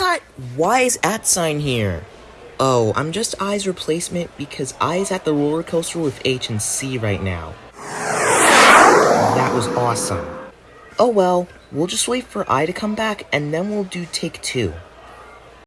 Cut! Why is at sign here? Oh, I'm just I's replacement because I is at the roller coaster with H and C right now. That was awesome. Oh well, we'll just wait for I to come back and then we'll do take two.